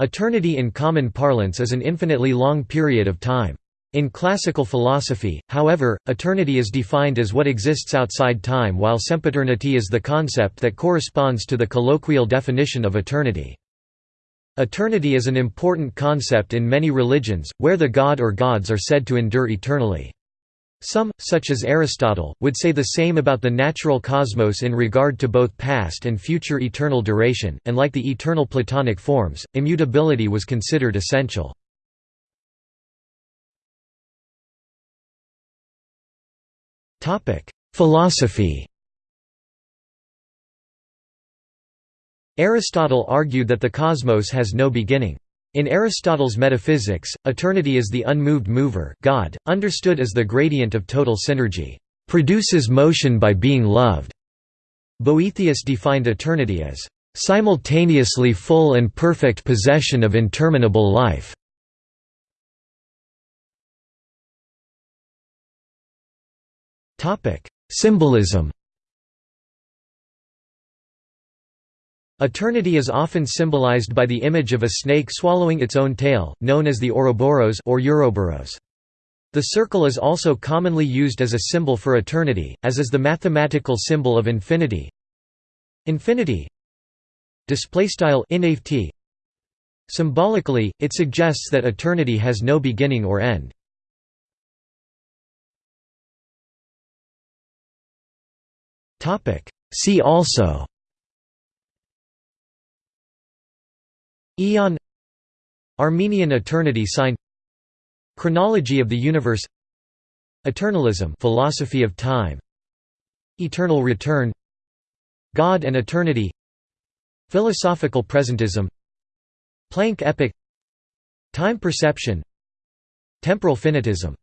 Eternity in common parlance is an infinitely long period of time. In classical philosophy, however, eternity is defined as what exists outside time while sempiternity is the concept that corresponds to the colloquial definition of eternity. Eternity is an important concept in many religions, where the god or gods are said to endure eternally. Some, such as Aristotle, would say the same about the natural cosmos in regard to both past and future eternal duration, and like the eternal Platonic forms, immutability was considered essential. Philosophy Aristotle argued that the cosmos has no beginning. In Aristotle's metaphysics, eternity is the unmoved mover God, understood as the gradient of total synergy, produces motion by being loved. Boethius defined eternity as simultaneously full and perfect possession of interminable life. Symbolism Eternity is often symbolized by the image of a snake swallowing its own tail, known as the Ouroboros or Ouroboros. The circle is also commonly used as a symbol for eternity, as is the mathematical symbol of infinity. Infinity Symbolically, it suggests that eternity has no beginning or end. See also Aeon Armenian eternity sign Chronology of the universe Eternalism philosophy of time Eternal return God and eternity Philosophical presentism Planck epoch Time perception Temporal finitism